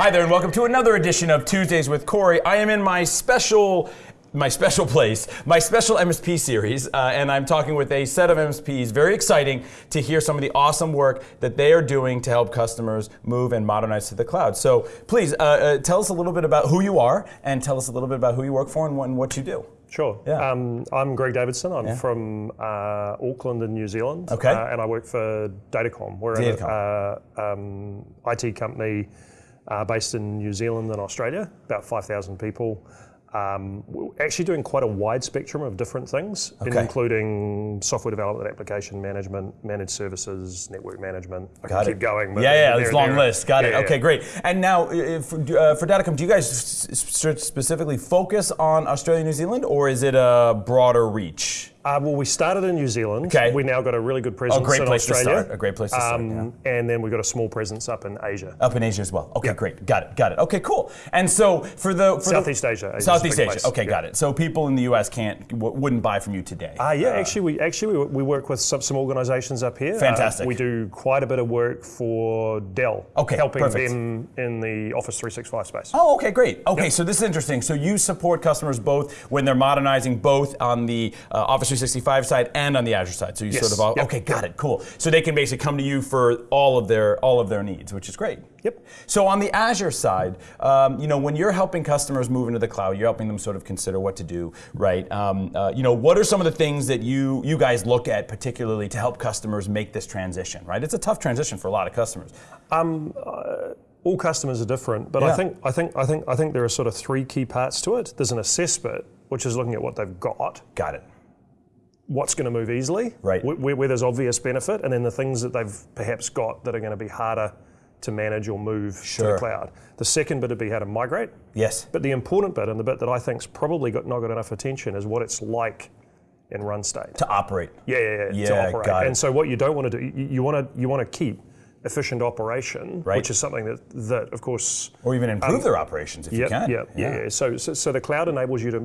Hi there, and welcome to another edition of Tuesdays with Corey. I am in my special. My special place, my special MSP series, uh, and I'm talking with a set of MSPs. Very exciting to hear some of the awesome work that they are doing to help customers move and modernize to the cloud. So, please uh, uh, tell us a little bit about who you are, and tell us a little bit about who you work for and what, and what you do. Sure. Yeah. Um, I'm Greg Davidson. I'm from uh, Auckland in New Zealand. Okay. Uh, and I work for Datacom. We're an uh, um, IT company uh, based in New Zealand and Australia, about 5,000 people. Um, actually doing quite a wide spectrum of different things, Okay. including software development, application management, managed services, network management. I Got can it. keep going. Yeah, yeah, there- it's a long there- list. Got it. yeah, yeah. Okay, great. And now, uh, for, uh, for Datacom, do you guys specifically focus on Australia, New Zealand, or is it a broader reach? Uh, well, we started in New Zealand. Okay. We now got a really good presence oh, great in place to Australia. start. A great place to start, Um, And then we got a small presence up in Asia. Up in Asia as well. Okay, Yeah. great. Got it. Got it. Okay, cool. And so for the for Southeast the, Asia. Asia's Southeast Asia. place. Okay, Yeah. got it. So people in the U.S. can't w- wouldn't buy from you today. Uh, yeah, actually, we actually we, we work with some, some organisations up here. Uh, Fantastic. we do quite a bit of work for Dell. Okay, helping perfect. them in the Office 365 space. Oh, okay, great. Okay, so this is interesting. So you support customers both when they're modernizing both on the uh, Office 365 side and on the Azure side. So you Yes. sort of all, Yep. okay, got it, cool. So they can basically come to you for all of their all of their needs, which is great. Yep. So on the Azure side, um, you know, when you're helping customers move into the cloud, you're helping them sort of consider what to do, right? Um, uh, you know, what are some of the things that you you guys look at particularly to help customers make this transition, right? It's a tough transition for a lot of customers. All customers are different, but Yeah. I think I think I think I think there are sort of three key parts to it. There's an assess bit, which is looking at what they've got, Got it. What's going to move easily, Right. Where, where there's obvious benefit, and then the things that they've perhaps got that are going to be harder to manage or move to the cloud. The second bit would be how to migrate. Yes. But the important bit, and the bit that I think's probably got not got enough attention, is what it's like in run state. To operate. Yeah, yeah, yeah. Yeah, to operate. And so what you don't want to do, you- you want to you want to keep efficient operation, Right. which is something that that of course. Or even improve um, their operations if you can. yep, yeah, yeah. So, so so the cloud enables you to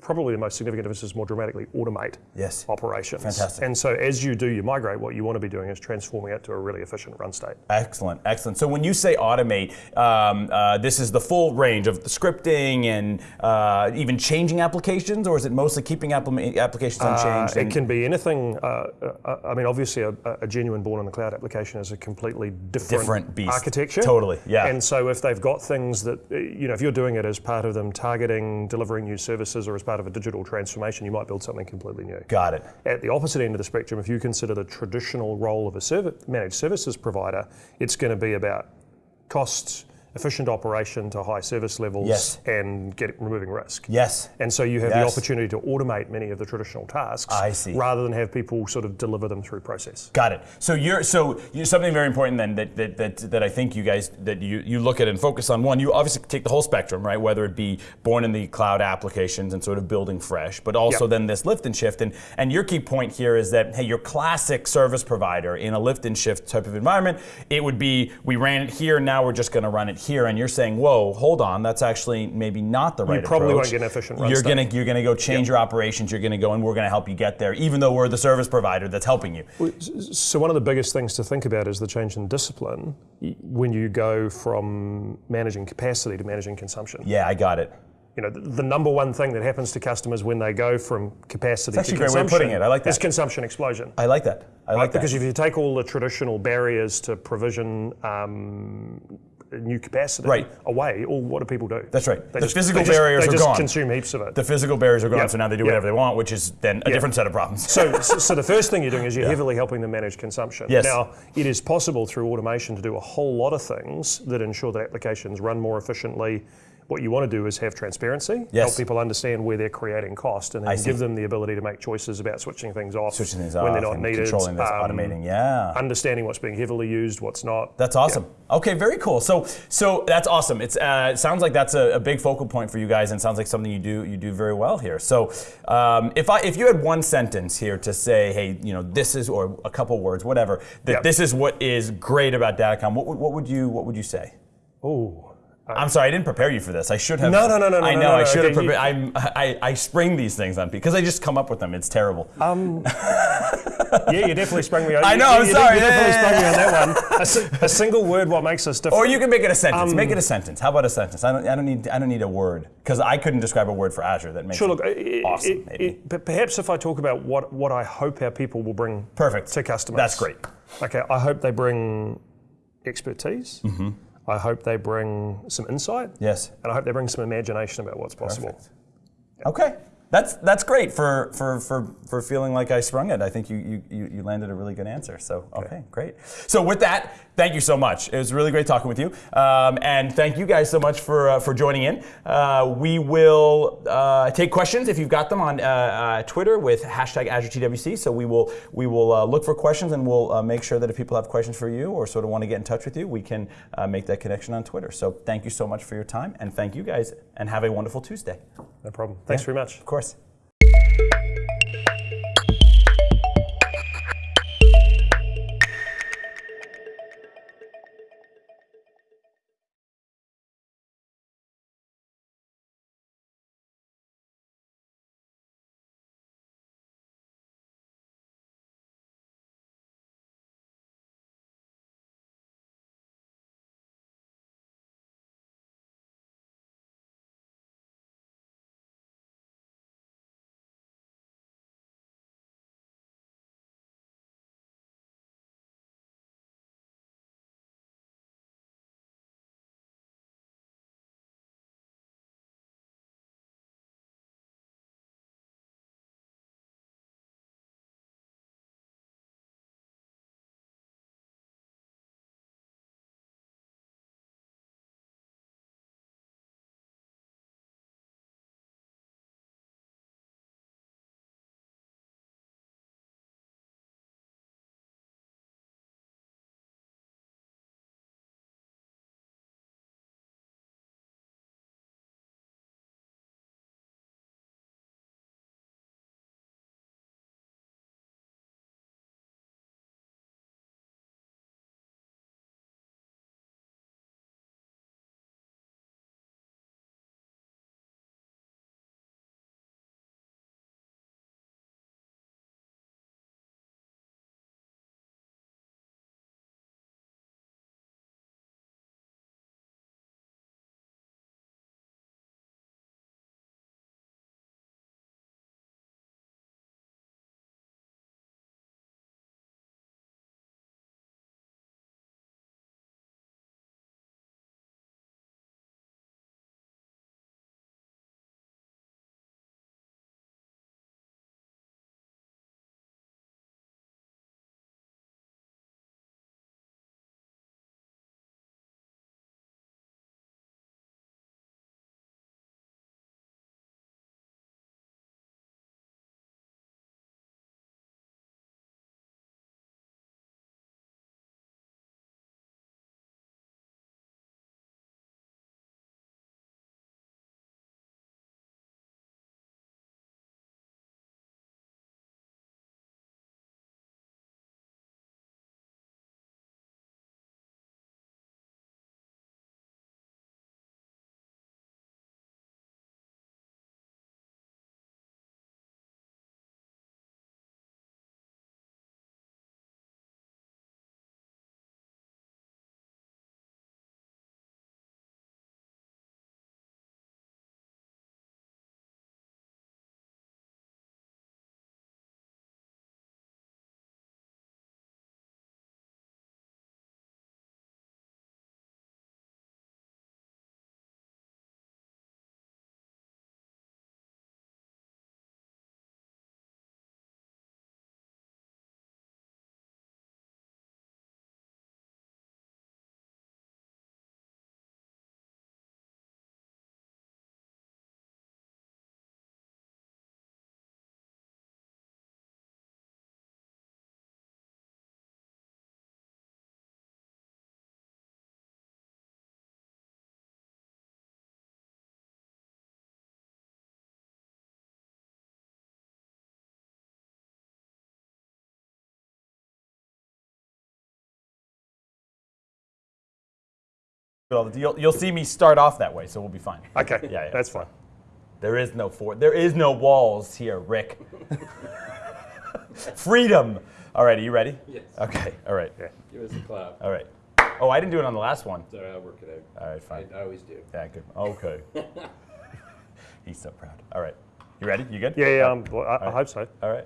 probably the most significant difference is more dramatically automate Yes. operations. Fantastic. And so as you do you migrate, what you want to be doing is transforming it to a really efficient run state. Excellent, excellent. So when you say automate, um, uh, this is the full range of the scripting and uh, even changing applications, or is it mostly keeping appli- applications unchanged? Uh, it can be anything. Uh, uh, I mean, obviously, a, a genuine born in the cloud application is a completely different, Different beast. architecture. Totally, yeah. And so, if they've got things that uh, you know, if you're doing it as part of them targeting, delivering new services, or as part of a digital transformation, you might build something completely new. Got it. At the opposite end of the spectrum, if you consider the traditional role of a serv- managed services provider, it's going to be about costs, efficient operation to high service levels, Yes. and get removing risk. Yes. And so you have the opportunity to automate many of the traditional tasks I see. rather than have people sort of deliver them through process. Got it. So you're so you're something very important then that, that, that, that I think you guys that you, you look at and focus on one. You obviously take the whole spectrum, right? Whether it be born in the cloud applications and sort of building fresh, but also Yep. then this lift and shift. And and your key point here is that hey, your classic service provider in a lift and shift type of environment, it would be we ran it here, now we're just going to run it here. And you're saying, whoa, hold on, that's actually maybe not the right you probably approach. won't get an efficient run You're state. gonna you're gonna go change your operations. You're gonna go and we're gonna help you get there, even though we're the service provider that's helping you. So one of the biggest things to think about is the change in discipline when you go from managing capacity to managing consumption. Yeah, I got it. You know, the, the number one thing that happens to customers when they go from capacity It's actually to a great way of consumption putting it. I like that. is consumption explosion. I like that. I like that. because if you take all the traditional barriers to provision um, new capacity Right. away, all what do people do? That's right. They The just, physical just- barriers they are just gone. consume heaps of it. the physical barriers are gone, Yep. so now they do Yep. whatever they want, which is then a different set of problems. So, so, so the first thing you're doing is you're heavily helping them manage consumption. Yes. Now, it is possible through automation to do a whole lot of things that ensure that applications run more efficiently. What you want to do is have transparency, Yes. help people understand where they're creating cost, and I then give them the ability to make choices about switching things off Switching things when they're not needed, controlling this, um, automating. Yeah. understanding what's being heavily used, what's not. That's awesome. Okay, very cool. So, so that's awesome. It's uh, it sounds like that's a, a big focal point for you guys, and sounds like something you do you do very well here. So, um, if I if you had one sentence here to say, hey, you know, this is or a couple words, whatever, that Yeah. this is what is great about Datacom, what would what would you what would you say? Oh, I'm sorry, I didn't prepare you for this. I should have. No, no, no, no, no. I know. no, I should have okay, you- prepared. I'm, I, I spring these things on people because I just come up with them. It's terrible. Um, yeah, you definitely sprung me on. I know, You, I'm you sorry. You definitely Yeah, sprung me on that one. A, si- a single word, what makes us different? or you can make it a sentence. Um, make it a sentence. How about a sentence? I don't. I don't need. I don't need a word because I couldn't describe a word for Azure that makes Sure, it look, it- awesome. it- maybe. it- but perhaps if I talk about what, what I hope our people will bring Perfect to customers. That's great. Okay, I hope they bring expertise. Mm-hmm. I hope they bring some insight. Yes. And I hope they bring some imagination about what's possible. Perfect. Okay. That's that's great for, for, for, for feeling like I sprung it. I think you, you, you you landed a really good answer. So okay, great. So with that, thank you so much. It was really great talking with you, um, and thank you guys so much for uh, for joining in. Uh, we will uh, take questions if you've got them on uh, uh, Twitter with hashtag AzureTWC. So we will we will uh, look for questions and we'll uh, make sure that if people have questions for you or sort of want to get in touch with you, we can uh, make that connection on Twitter. So thank you so much for your time, and thank you guys, and have a wonderful Tuesday. No problem. Thanks very much. Of course. You'll, you'll see me start off that way, so we'll be fine. Okay, Yeah, yeah. that's fine. There is no fort. There is no walls here, Rick. Freedom. All right, are you ready? Yes. Okay. All right. Yeah. Give us a clap. All right. Oh, I didn't do it on the last one. Sorry, I'll work it out. All right, fine. I, I always do. Yeah, good. Okay. He's so proud. All right. You ready? You good? Yeah, yeah. Um, well, I, I hope so. All right.